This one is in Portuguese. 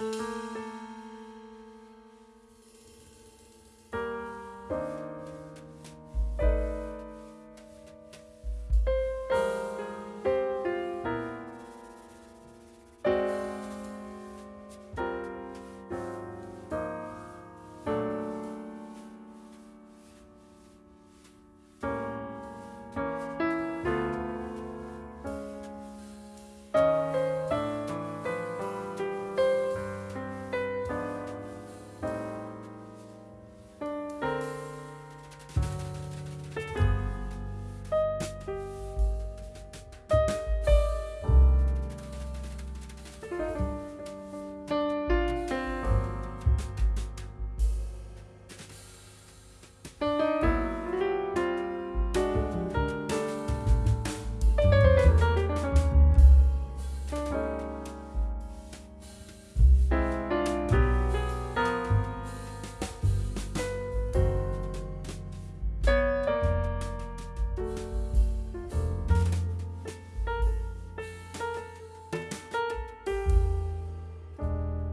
Música